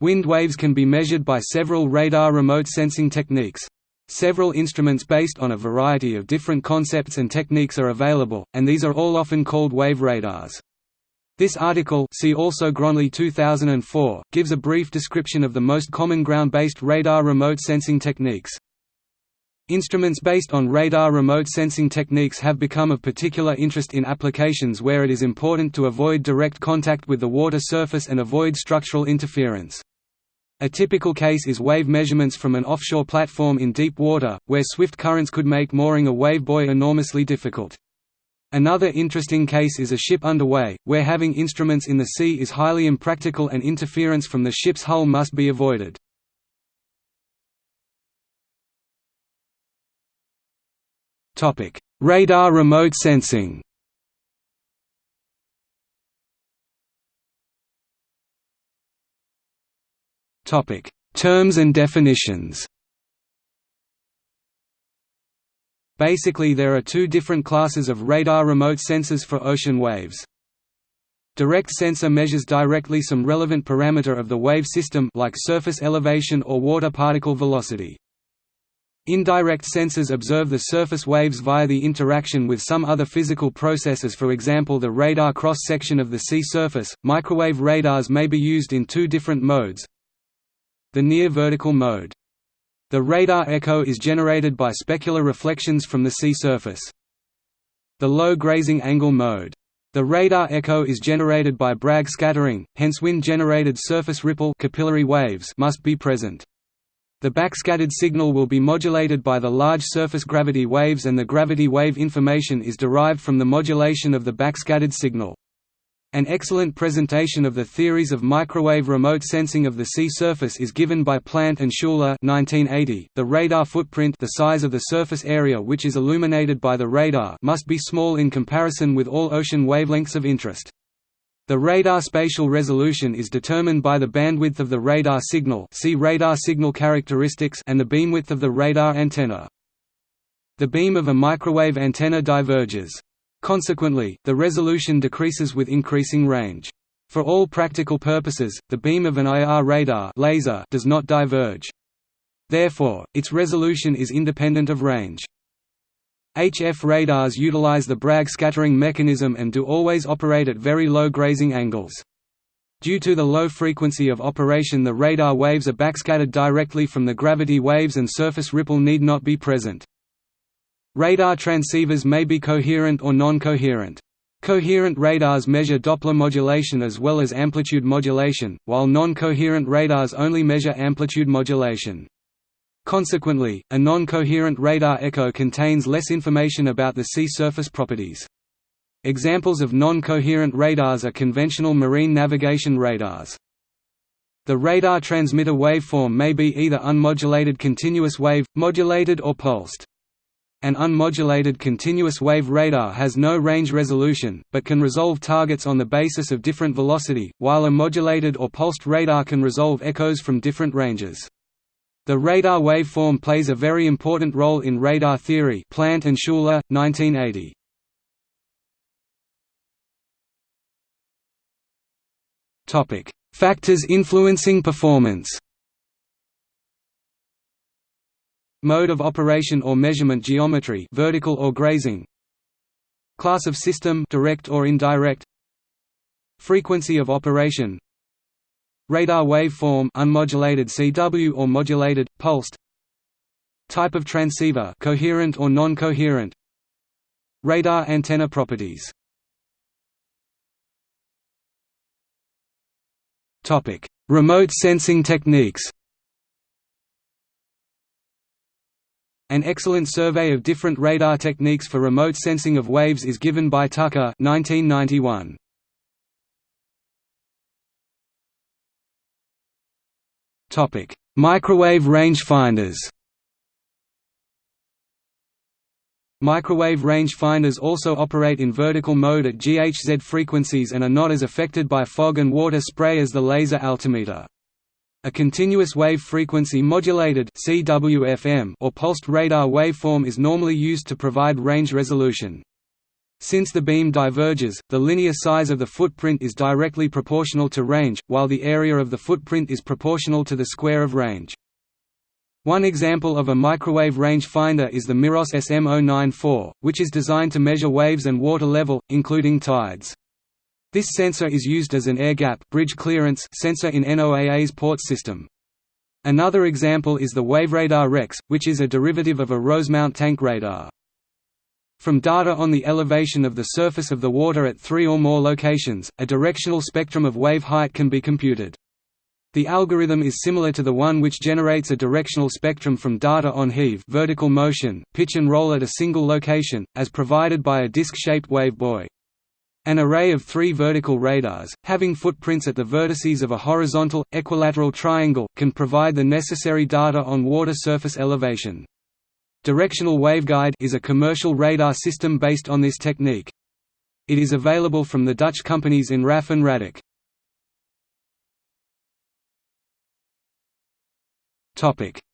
Wind waves can be measured by several radar remote sensing techniques. Several instruments based on a variety of different concepts and techniques are available, and these are all often called wave radars. This article see also Grønlie 2004, gives a brief description of the most common ground-based radar remote sensing techniques. Instruments based on radar remote sensing techniques have become of particular interest in applications where it is important to avoid direct contact with the water surface and avoid structural interference. A typical case is wave measurements from an offshore platform in deep water, where swift currents could make mooring a wave buoy enormously difficult. Another interesting case is a ship underway, where having instruments in the sea is highly impractical and interference from the ship's hull must be avoided. Radar remote sensing Topic: Terms and definitions. Basically there are two different classes of radar remote sensors for ocean waves. Direct sensor measures directly some relevant parameter of the wave system like surface elevation or water particle velocity. Indirect sensors observe the surface waves via the interaction with some other physical processes for example the radar cross-section of the sea surface. Microwave radars may be used in two different modes, the near-vertical mode. The radar echo is generated by specular reflections from the sea surface. The low grazing angle mode. The radar echo is generated by Bragg scattering, hence wind-generated surface ripple capillary waves must be present. The backscattered signal will be modulated by the large surface gravity waves and the gravity wave information is derived from the modulation of the backscattered signal. An excellent presentation of the theories of microwave remote sensing of the sea surface is given by Plant and Schuler 1980. .The radar footprint the size of the surface area which is illuminated by the radar must be small in comparison with all ocean wavelengths of interest. The radar spatial resolution is determined by the bandwidth of the radar signal see radar signal characteristics and the beamwidth of the radar antenna. The beam of a microwave antenna diverges. Consequently, the resolution decreases with increasing range. For all practical purposes, the beam of an IR radar laser does not diverge. Therefore, its resolution is independent of range. HF radars utilize the Bragg scattering mechanism and do always operate at very low grazing angles. Due to the low frequency of operation the radar waves are backscattered directly from the gravity waves and surface ripple need not be present. Radar transceivers may be coherent or non-coherent. Coherent radars measure Doppler modulation as well as amplitude modulation, while non-coherent radars only measure amplitude modulation. Consequently, a non-coherent radar echo contains less information about the sea surface properties. Examples of non-coherent radars are conventional marine navigation radars. The radar transmitter waveform may be either unmodulated continuous wave, modulated or pulsed. An unmodulated continuous wave radar has no range resolution, but can resolve targets on the basis of different velocity, while a modulated or pulsed radar can resolve echoes from different ranges. The radar waveform plays a very important role in radar theory Plant and Schuler, 1980. Factors influencing performance Mode of operation or measurement geometry vertical or grazing Class of system direct or indirect Frequency of operation Radar waveform unmodulated CW or modulated pulsed Type of transceiver coherent or non-coherent Radar antenna properties. Topic. Remote sensing techniques An excellent survey of different radar techniques for remote sensing of waves is given by Tucker 1991. Topic: Microwave rangefinders. Microwave rangefinders also operate in vertical mode at GHz frequencies and are not as affected by fog and water spray as the laser altimeter. A continuous wave frequency modulated CWFM or pulsed radar waveform is normally used to provide range resolution. Since the beam diverges, the linear size of the footprint is directly proportional to range, while the area of the footprint is proportional to the square of range. One example of a microwave range finder is the Miros SM094, which is designed to measure waves and water level, including tides. This sensor is used as an air gap bridge clearance sensor in NOAA's port system. Another example is the WaveRadar Rex, which is a derivative of a Rosemount tank radar. From data on the elevation of the surface of the water at three or more locations, a directional spectrum of wave height can be computed. The algorithm is similar to the one which generates a directional spectrum from data on heave vertical motion, pitch and roll at a single location, as provided by a disc-shaped wavebuoy. An array of three vertical radars, having footprints at the vertices of a horizontal, equilateral triangle, can provide the necessary data on water surface elevation. Directional waveguide is a commercial radar system based on this technique. It is available from the Dutch companies Enraf and Radac.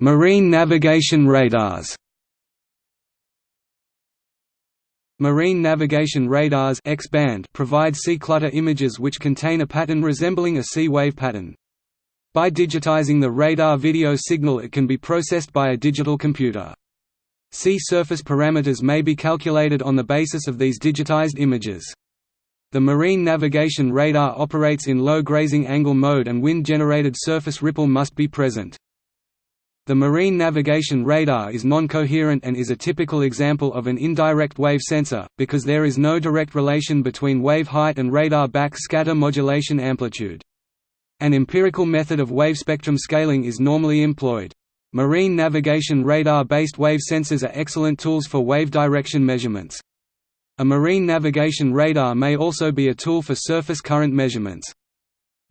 Marine navigation radars. Marine navigation radars X-band provide sea clutter images which contain a pattern resembling a sea wave pattern. By digitizing the radar video signal it can be processed by a digital computer. Sea surface parameters may be calculated on the basis of these digitized images. The marine navigation radar operates in low grazing angle mode and wind-generated surface ripple must be present. The marine navigation radar is non-coherent and is a typical example of an indirect wave sensor, because there is no direct relation between wave height and radar backscatter modulation amplitude. An empirical method of wave spectrum scaling is normally employed. Marine navigation radar-based wave sensors are excellent tools for wave direction measurements. A marine navigation radar may also be a tool for surface current measurements.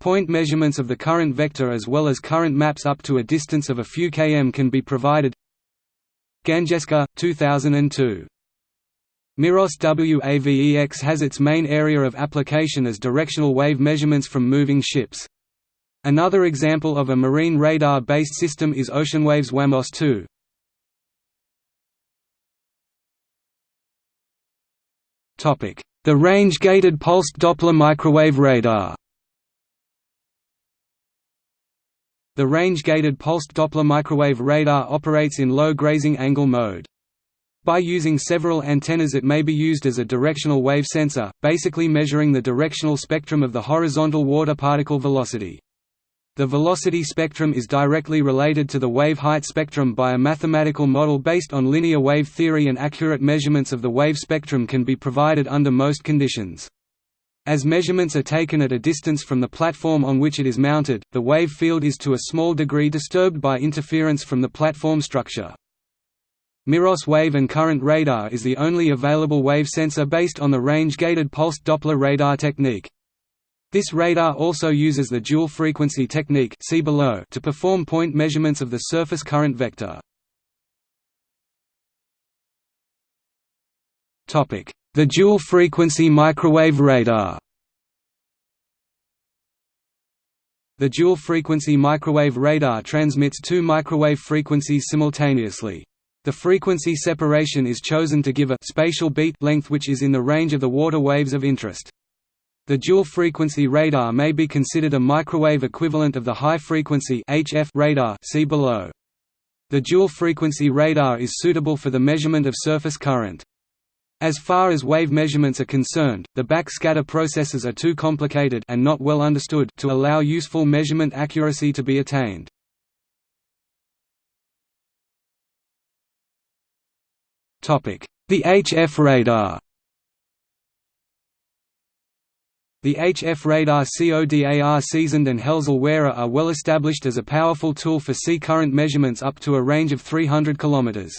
Point measurements of the current vector as well as current maps up to a distance of a few km can be provided Gangeskar, 2002. Miros WAVEX has its main area of application as directional wave measurements from moving ships. Another example of a marine radar-based system is OceanWave's WAMOS 2. The range-gated pulsed Doppler microwave radar The range-gated pulsed Doppler microwave radar operates in low grazing angle mode. By using several antennas it may be used as a directional wave sensor, basically measuring the directional spectrum of the horizontal water particle velocity. The velocity spectrum is directly related to the wave height spectrum by a mathematical model based on linear wave theory and accurate measurements of the wave spectrum can be provided under most conditions. As measurements are taken at a distance from the platform on which it is mounted, the wave field is to a small degree disturbed by interference from the platform structure. Miros wave and current radar is the only available wave sensor based on the range-gated pulsed Doppler radar technique. This radar also uses the dual-frequency technique see below to perform point measurements of the surface current vector. The dual-frequency microwave radar The dual-frequency microwave radar transmits two microwave frequencies simultaneously. The frequency separation is chosen to give a spatial beat length which is in the range of the water waves of interest. The dual-frequency radar may be considered a microwave equivalent of the high-frequency radar see below. The dual-frequency radar is suitable for the measurement of surface current. As far as wave measurements are concerned, the backscatter processes are too complicated and not well understood to allow useful measurement accuracy to be attained. Topic: The HF radar The HF radar CODAR SeaSonde and Helzel WERA are well established as a powerful tool for sea current measurements up to a range of 300 km.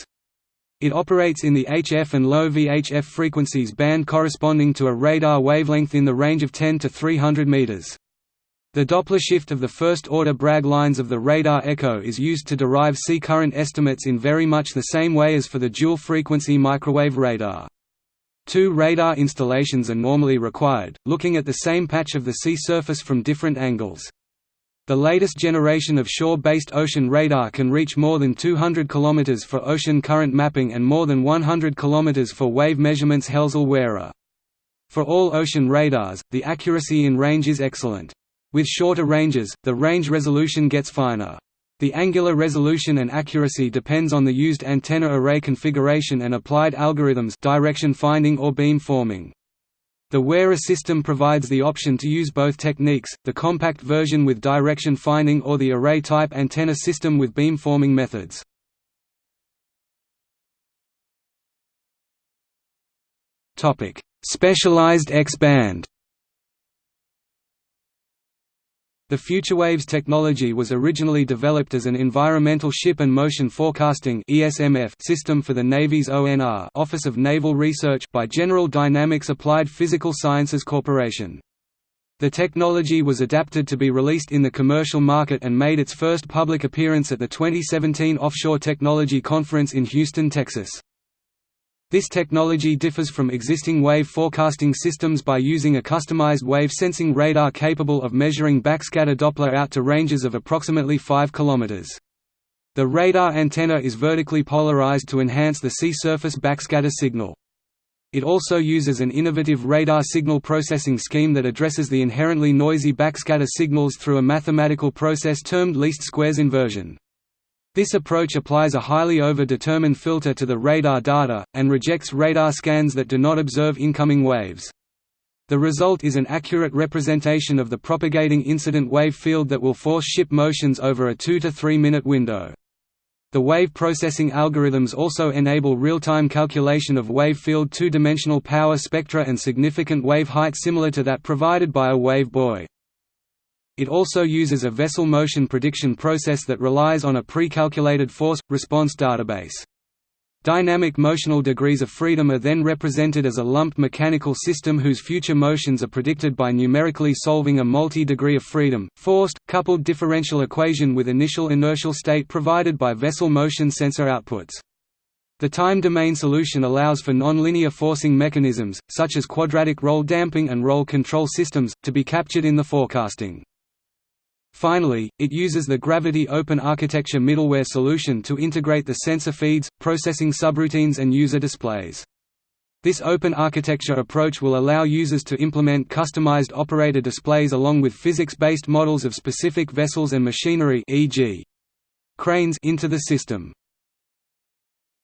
It operates in the HF and low VHF frequencies band corresponding to a radar wavelength in the range of 10 to 300 meters. The Doppler shift of the first-order Bragg lines of the radar echo is used to derive sea current estimates in very much the same way as for the dual-frequency microwave radar. Two radar installations are normally required, looking at the same patch of the sea surface from different angles. The latest generation of shore-based ocean radar can reach more than 200 km for ocean current mapping and more than 100 km for wave measurements Helzel-WERA. For all ocean radars, the accuracy in range is excellent. With shorter ranges, the range resolution gets finer. The angular resolution and accuracy depends on the used antenna array configuration and applied algorithms direction finding or beam forming. The WERA system provides the option to use both techniques, the compact version with direction finding or the array-type antenna system with beamforming methods. Specialized X-band The FutureWaves technology was originally developed as an environmental ship and motion forecasting system for the Navy's ONR Office of Naval Research by General Dynamics Applied Physical Sciences Corporation. The technology was adapted to be released in the commercial market and made its first public appearance at the 2017 Offshore Technology Conference in Houston, Texas. This technology differs from existing wave forecasting systems by using a customized wave-sensing radar capable of measuring backscatter Doppler out to ranges of approximately 5 km. The radar antenna is vertically polarized to enhance the sea surface backscatter signal. It also uses an innovative radar signal processing scheme that addresses the inherently noisy backscatter signals through a mathematical process termed least squares inversion. This approach applies a highly over-determined filter to the radar data, and rejects radar scans that do not observe incoming waves. The result is an accurate representation of the propagating incident wave field that will force ship motions over a 2 to 3 minute window. The wave processing algorithms also enable real-time calculation of wave field two-dimensional power spectra and significant wave height similar to that provided by a wave buoy. It also uses a vessel motion prediction process that relies on a pre-calculated force-response database. Dynamic motional degrees of freedom are then represented as a lumped mechanical system whose future motions are predicted by numerically solving a multi-degree of freedom, forced, coupled differential equation with initial inertial state provided by vessel motion sensor outputs. The time domain solution allows for nonlinear forcing mechanisms, such as quadratic roll damping and roll control systems, to be captured in the forecasting. Finally, it uses the Gravity Open Architecture middleware solution to integrate the sensor feeds, processing subroutines and user displays. This open architecture approach will allow users to implement customized operator displays along with physics-based models of specific vessels and machinery e.g. cranes into the system.